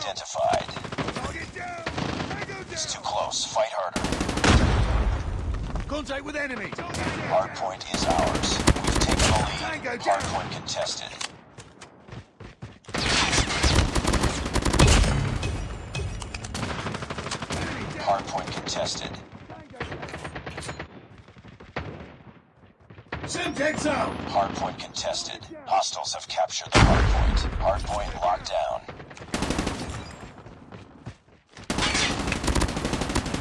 Identified. Target down! Tango down! It's too close. Fight harder. Contact with enemy! Hardpoint is ours. We've taken the lead. Hardpoint contested. Hardpoint contested. Semtex out! Hardpoint contested. Hostiles have captured the hardpoint. Hardpoint locked down.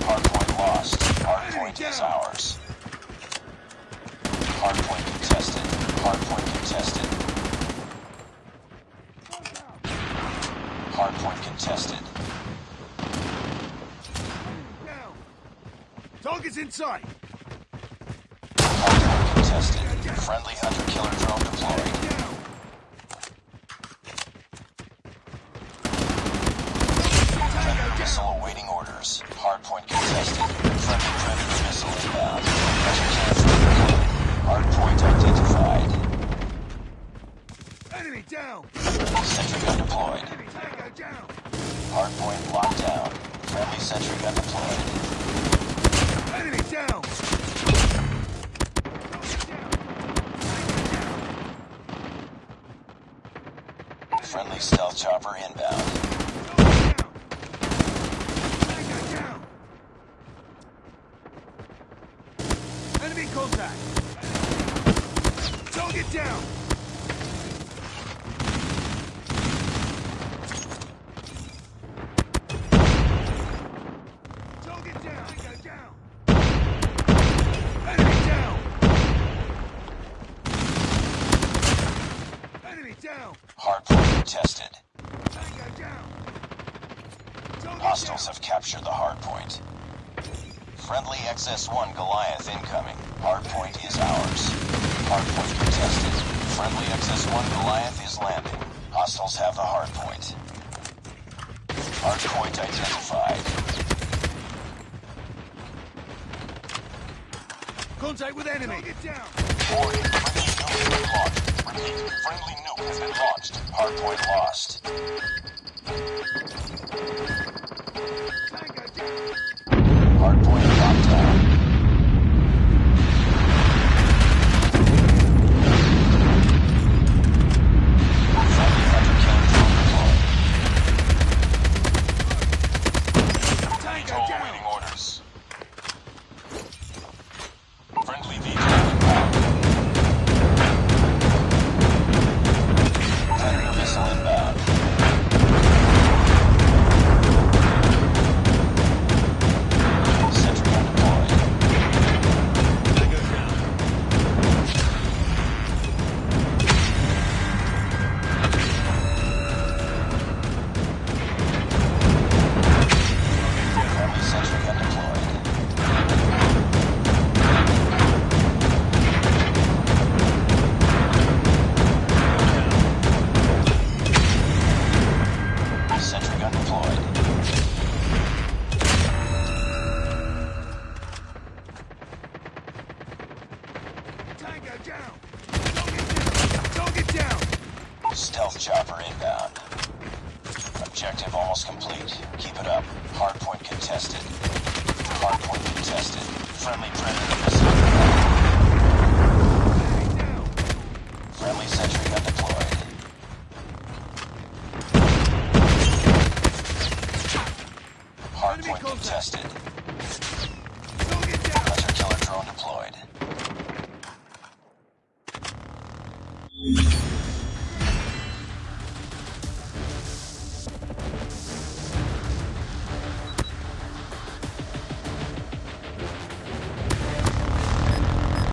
Hardpoint lost. Hardpoint is ours. Hardpoint contested. Hardpoint contested. Hardpoint contested. Target's in sight! Hardpoint contested. Friendly hunter-killer drone deployed. Hardpoint locked down. Friendly sentry gun deployed. Enemy down! Target down! Tango Friendly stealth chopper inbound. down! Tango down! Enemy contact! Target down! Hardpoint contested. Hostiles have captured the hardpoint. Friendly XS-1 Goliath incoming. Hardpoint is ours. Hardpoint contested. Friendly XS-1 Goliath is landing. Hostiles have the hardpoint. Hardpoint identified. Contact with enemy! Down! Warning, friendly nuke has been launched. Hardpoint lost. Hardpoint Tango down! Target down! Down! Stealth chopper inbound. Objective almost complete. Keep it up. Hardpoint contested. Hardpoint contested. Friendly predator missile inbound. Enemy down! Friendly sentry gun deployed. Hardpoint contested.